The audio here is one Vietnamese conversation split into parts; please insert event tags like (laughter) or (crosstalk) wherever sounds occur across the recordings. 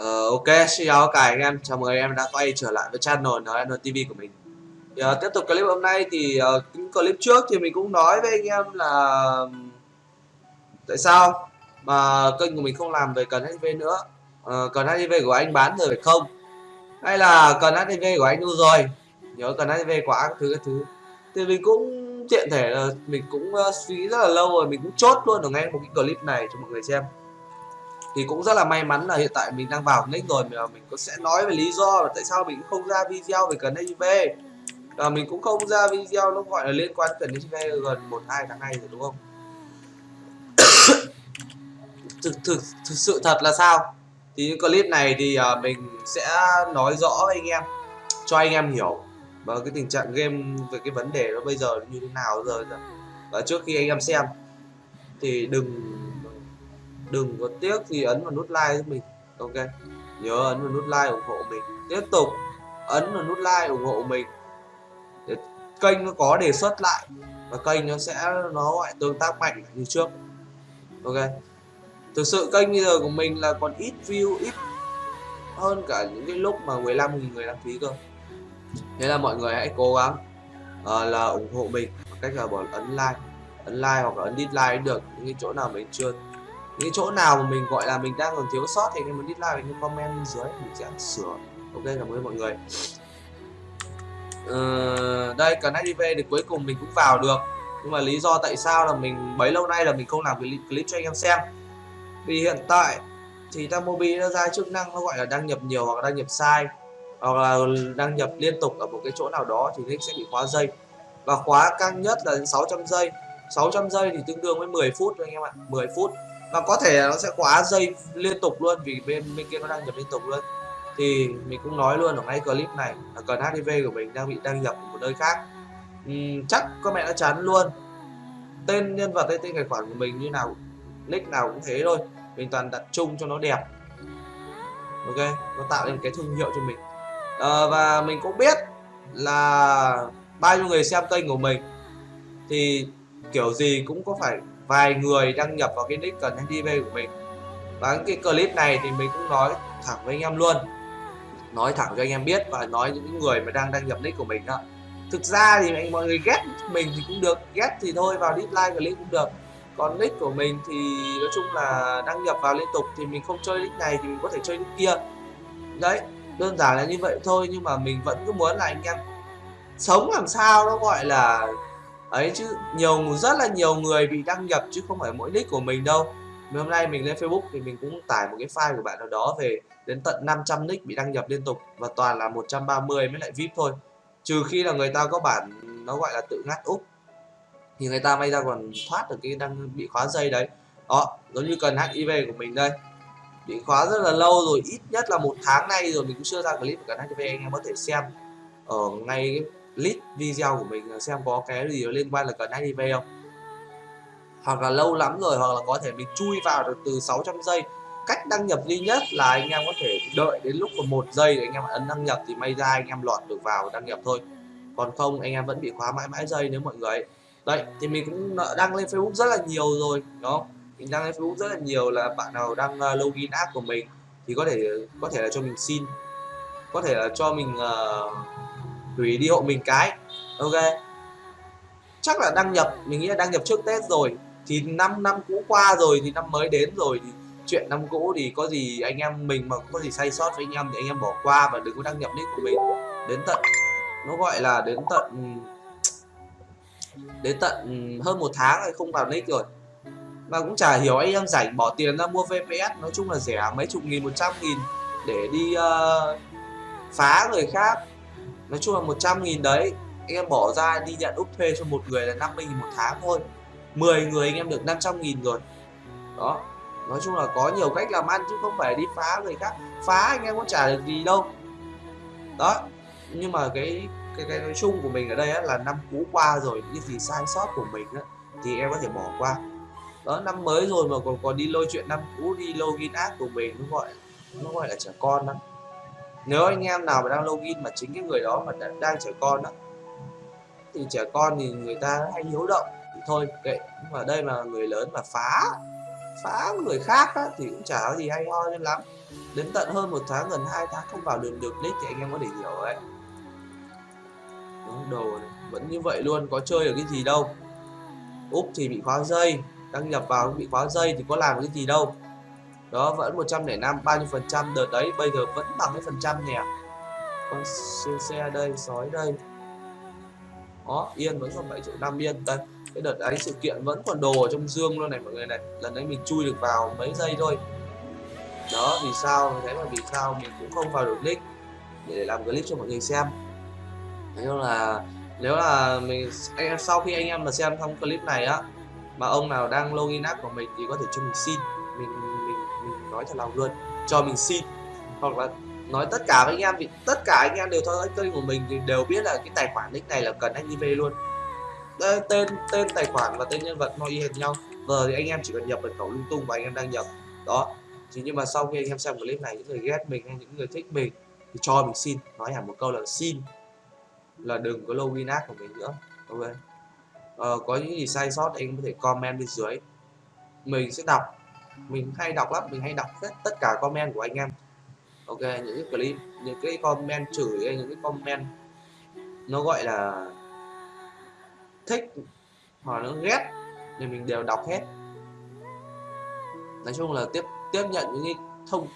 Uh, ok, xin chào cả anh em, chào mừng anh em đã quay trở lại với channel NN TV của mình. Thì, uh, tiếp tục clip hôm nay thì uh, clip trước thì mình cũng nói với anh em là tại sao mà kênh của mình không làm về cần HIV nữa. Uh, cần HIV của anh bán rồi phải không? Hay là cần HIV của anh đâu rồi? Nhớ cần HIV quá các thứ các thứ. Thì mình cũng tiện thể là mình cũng uh, suy nghĩ rất là lâu rồi, mình cũng chốt luôn ở ngay một cái clip này cho mọi người xem thì cũng rất là may mắn là hiện tại mình đang vào nick rồi mà mình có sẽ nói về lý do là tại sao mình không ra video về cần HIV và mình cũng không ra video nó gọi là liên quan cần HIV gần một hai tháng nay rồi đúng không? (coughs) Thực, thực thực sự thật là sao? Thì những clip này thì uh, mình sẽ nói rõ với anh em cho anh em hiểu. Và cái tình trạng game về cái vấn đề nó bây giờ như thế nào rồi và trước khi anh em xem thì đừng đừng có tiếc gì ấn vào nút like giúp mình. Ok. Nhớ ấn vào nút like ủng hộ mình. Tiếp tục. Ấn vào nút like ủng hộ mình. Để kênh nó có đề xuất lại. Và kênh nó sẽ nó gọi tương tác mạnh như trước. Ok. Thực sự kênh bây giờ của mình là còn ít view ít hơn cả những cái lúc mà 15.000 người đăng ký cơ. Thế là mọi người hãy cố gắng uh, là ủng hộ mình. Bằng cách là bỏ ấn like ấn like hoặc là ấn dislike được. Những cái chỗ nào mình chưa những chỗ nào mà mình gọi là mình đang còn thiếu sót thì anh em muốn dislike mình comment bên dưới mình sẽ sửa. Ok cảm ơn mọi người. Uh, đây cần hiv thì cuối cùng mình cũng vào được. Nhưng mà lý do tại sao là mình bấy lâu nay là mình không làm cái clip cho anh em xem. Vì hiện tại thì Tamobi nó ra chức năng nó gọi là đăng nhập nhiều hoặc đăng nhập sai hoặc là đăng nhập liên tục ở một cái chỗ nào đó thì nick sẽ bị khóa dây và khóa căng nhất là 600 giây. 600 giây thì tương đương với 10 phút anh em ạ 10 phút và có thể nó sẽ quá dây liên tục luôn vì bên bên kia nó đang nhập liên tục luôn. Thì mình cũng nói luôn ở ngay clip này là cần HIV của mình đang bị đăng nhập ở một nơi khác. Uhm, chắc các mẹ đã chán luôn. Tên nhân vật hay tên tài khoản của mình như nào nick nào cũng thế thôi. Mình toàn đặt chung cho nó đẹp. Ok nó tạo nên cái thương hiệu cho mình. À, và mình cũng biết là bao nhiêu người xem kênh của mình. Thì kiểu gì cũng có phải vài người đăng nhập vào cái nick cần HIV của mình. Và cái clip này thì mình cũng nói thẳng với anh em luôn. Nói thẳng cho anh em biết và nói những người mà đang đăng nhập nick của mình đó. Thực ra thì anh mọi người ghét mình thì cũng được, ghét thì thôi, vào dislike clip cũng được. Còn nick của mình thì nói chung là đăng nhập vào liên tục thì mình không chơi nick này thì mình có thể chơi nick kia. Đấy, đơn giản là như vậy thôi nhưng mà mình vẫn cứ muốn là anh em sống làm sao nó gọi là ấy chứ, nhiều, rất là nhiều người bị đăng nhập chứ không phải mỗi nick của mình đâu. Hôm nay mình lên Facebook thì mình cũng tải một cái file của bạn nào đó về đến tận 500 nick bị đăng nhập liên tục và toàn là 130 mới lại VIP thôi. Trừ khi là người ta có bản, nó gọi là tự ngắt úp. Thì người ta may ra còn thoát được cái đang bị khóa dây đấy. Đó, giống như cần HIV của mình đây. Bị khóa rất là lâu rồi, ít nhất là một tháng nay rồi, mình cũng chưa ra clip của cần HIV anh em có thể xem. Ở ngay cái list video của mình xem có cái gì liên quan là cần HIV không? Hoặc là lâu lắm rồi hoặc là có thể mình chui vào được từ 600 giây. Cách đăng nhập duy nhất là anh em có thể đợi đến lúc còn một giây để anh em ấn đăng nhập thì may ra anh em lọt được vào đăng nhập thôi. Còn không anh em vẫn bị khóa mãi mãi giây nếu mọi người đấy thì mình cũng đăng lên Facebook rất là nhiều rồi đó. Mình đăng lên Facebook rất là nhiều là bạn nào đăng ờ, login app của mình thì có thể có thể là cho mình xin có thể là cho mình uh, thủy đi hộ mình cái. Ok. Chắc là đăng nhập mình nghĩ là đăng nhập trước tết rồi. Thì năm năm cũ qua rồi thì năm mới đến rồi thì chuyện năm cũ thì có gì anh em mình mà có gì sai sót với anh em thì anh em bỏ qua và đừng có đăng nhập nick của mình. Đến tận nó gọi là đến tận đến tận hơn một tháng rồi không vào nick rồi. Mà cũng chả hiểu anh em rảnh bỏ tiền ra mua VPS nói chung là rẻ mấy chục nghìn một trăm nghìn để đi uh, phá người khác nói chung là 100 nghìn đấy anh em bỏ ra đi nhận úp thuê cho một người là 50 nghìn một tháng thôi. 10 người anh em được 500 nghìn rồi. Đó nói chung là có nhiều cách làm ăn chứ không phải đi phá người khác. Phá anh em có trả được gì đâu. Đó nhưng mà cái cái cái nói chung của mình ở đây á, là năm cũ qua rồi những gì sai sót của mình á, thì em có thể bỏ qua. Đó năm mới rồi mà còn còn đi lôi chuyện năm cũ đi login ác của mình nó gọi nó gọi là trẻ con lắm nếu anh em nào mà đang login mà chính cái người đó mà đang trẻ con đó thì trẻ con thì người ta hay hiếu động. Thì thôi kệ. Nhưng mà đây là người lớn mà phá phá người khác á, thì cũng chả có gì hay ho lắm. Đến tận hơn một tháng gần hai tháng không vào đường được nick thì anh em có thể hiểu đấy đúng đồ này. vẫn như vậy luôn có chơi được cái gì đâu. Úp thì bị khóa dây đăng nhập vào bị khóa dây thì có làm cái gì đâu đó, vẫn 105 bao nhiêu phần trăm? Đợt đấy, bây giờ vẫn bằng cái phần trăm nè con siêu xe đây, sói đây. Đó, yên vẫn còn 7 triệu 5 yên. Đây, cái đợt ấy sự kiện vẫn còn đồ ở trong dương luôn này, mọi người này. Lần đấy mình chui được vào mấy giây thôi. Đó, vì sao? Thế mà vì sao? Mình cũng không vào được nick để làm clip cho mọi người xem. Nếu là nếu là mình, anh em, sau khi anh em mà xem xong clip này á, mà ông nào đang login app của mình thì có thể cho mình xin. Mình mình nói thật lòng luôn. Cho mình xin. Hoặc là nói tất cả với anh em thì tất cả anh em đều theo dõi kênh của mình thì đều biết là cái tài khoản nick này là cần anh về luôn. Đây, tên tên tài khoản và tên nhân vật nó y hệt nhau. Giờ thì anh em chỉ cần nhập mật khẩu lung tung và anh em đang nhập. Đó. Chỉ nhưng mà sau khi anh em xem clip này những người ghét mình hay những người thích mình thì cho mình xin. Nói hẳn một câu là xin. Là đừng có login ác của mình nữa. Ok. Ờ, có những gì sai sót anh có thể comment bên dưới. Mình sẽ đọc mình hay đọc lắm, mình hay đọc hết tất cả comment của anh em. Ok, những cái clip, những cái comment chửi hay những cái comment nó gọi là thích hoặc nó ghét thì mình đều đọc hết. Nói chung là tiếp tiếp nhận những cái thông,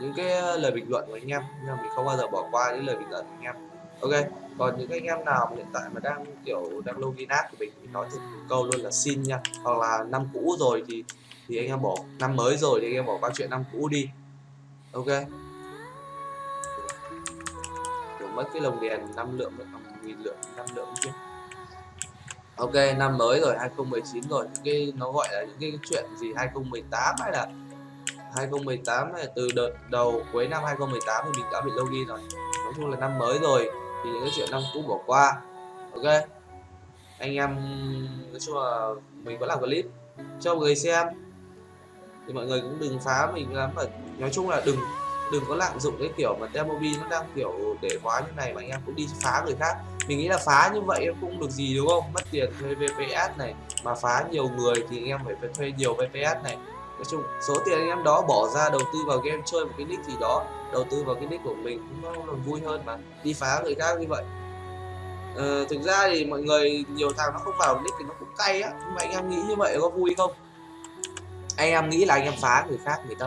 những cái lời bình luận của anh em, nhưng mà mình không bao giờ bỏ qua những lời bình luận của anh em. Ok, còn những anh em nào hiện tại mà đang, kiểu, đang login app của mình thì nói thật câu luôn là xin nha. Hoặc là năm cũ rồi thì thì anh em bỏ năm mới rồi thì anh em bỏ qua chuyện năm cũ đi. Ok. Kiểu mất cái lồng đèn năm lượng à, nghìn lượng, năm lượng chứ. Ok, năm mới rồi 2019 rồi. Những cái, nó gọi là những cái chuyện gì 2018 hay là 2018 này từ đợt đầu, cuối năm 2018 thì mình đã bị login rồi. Nói chung là năm mới rồi thì những cái chuyện năm cũ bỏ qua. Ok. Anh em, nói chung là mình vẫn làm clip. Cho mọi người xem thì mọi người cũng đừng phá mình lắm và nói chung là đừng đừng có lạm dụng cái kiểu mà Temobi nó đang kiểu để quá như này mà anh em cũng đi phá người khác. Mình nghĩ là phá như vậy cũng được gì đúng không? Mất tiền thuê VPS này mà phá nhiều người thì anh em phải thuê nhiều VPS này. Nói chung số tiền anh em đó bỏ ra đầu tư vào game chơi một cái nick gì đó đầu tư vào cái nick của mình cũng nó còn vui hơn mà đi phá người khác như vậy. Ờ, thực ra thì mọi người nhiều thằng nó không vào nick thì nó cũng cay á nhưng mà anh em nghĩ như vậy có vui không? Anh em nghĩ là anh em phá người khác người ta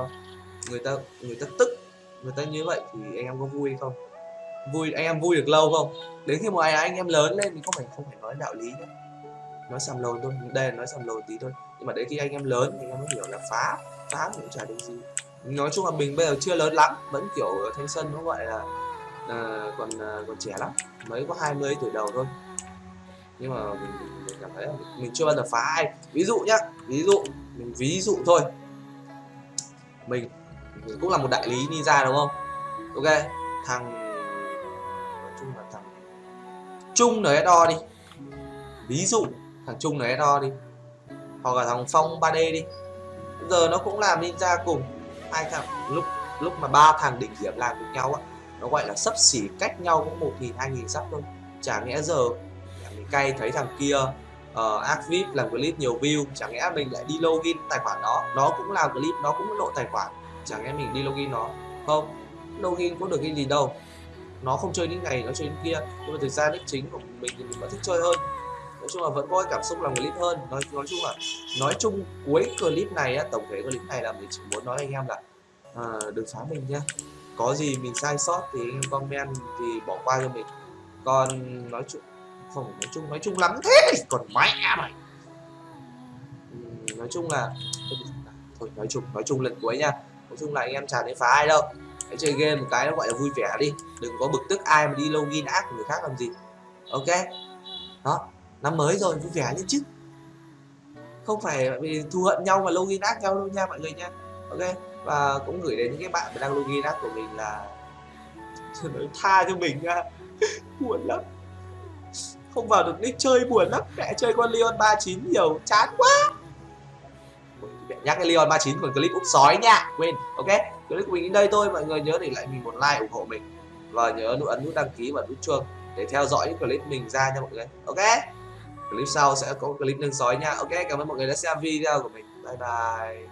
người ta người ta tức người ta như vậy thì anh em có vui không? Vui anh em vui được lâu không? Đến khi mà anh em lớn lên mình không phải không phải nói đạo lý nữa nói sầm lồn thôi đây là nói sầm lồn tí thôi. Nhưng mà đến khi anh em lớn thì anh em mới hiểu là phá phá cũng chả được gì. Nói chung là mình bây giờ chưa lớn lắm vẫn kiểu thanh xuân nó gọi là à, còn à, còn trẻ lắm. Mới có 20 tuổi đầu thôi. Nhưng mà mình, mình cảm thấy là mình, mình chưa bao giờ phá ai. Ví dụ nhá ví dụ mình ví dụ thôi. Mình, cũng là một đại lý ninja đúng không? Ok thằng nói chung là thằng trung nở đo đi. Ví dụ thằng trung nở đo đi. Hoặc là thằng phong 3D đi. Giờ nó cũng làm ninja cùng. Hai thằng lúc lúc mà ba thằng đỉnh điểm làm cùng nhau á nó gọi là sấp xỉ cách nhau cũng một nghìn hai nghìn sắp thôi. Chả nghĩa giờ mình cay thấy thằng kia uh, ad vip làm clip nhiều view chẳng lẽ mình lại đi login tài khoản đó? nó cũng làm clip nó cũng lộ tài khoản. Chẳng lẽ mình đi login nó? Không login có được cái gì đâu. Nó không chơi những ngày nó chơi những kia. Nhưng mà thực ra đích chính của mình thì mình vẫn thích chơi hơn. Nói chung là vẫn có cảm xúc làm clip hơn. Nói nói chung là nói chung cuối clip này á, tổng thể clip này là mình chỉ muốn nói anh em là uh, đừng phá mình nhé có gì mình sai sót thì anh em comment thì bỏ qua cho mình. Còn nói chung không, nói chung nói chung lắm thế còn mẹ mày ừ, nói chung là thôi, nói chung nói chung lần cuối nha. Nói chung là anh em chả đến phá ai đâu. Hãy chơi game một cái nó gọi là vui vẻ đi. Đừng có bực tức ai mà đi login ác của người khác làm gì. Ok? Đó, năm mới rồi, vui vẻ lên chứ. Không phải vì thù hận nhau mà login ác nhau đâu nha mọi người nha. Ok? Và cũng gửi đến những cái bạn đang login ác của mình là (laughs) tha cho mình nha. (laughs) Buồn lắm không vào được nick chơi buồn lắm. Mẹ chơi con Leon 39 nhiều, chán quá. Mẹ nhắc cái Leon 39 còn clip úp sói nha. Quên, ok? Clip của mình đến đây thôi. Mọi người nhớ để lại mình một like ủng hộ mình. Và nhớ nút ấn nút đăng ký và nút chuông để theo dõi những clip mình ra nha mọi người. Ok? Clip sau sẽ có clip nâng sói nha. Ok, cảm ơn mọi người đã xem video của mình. Bye bye.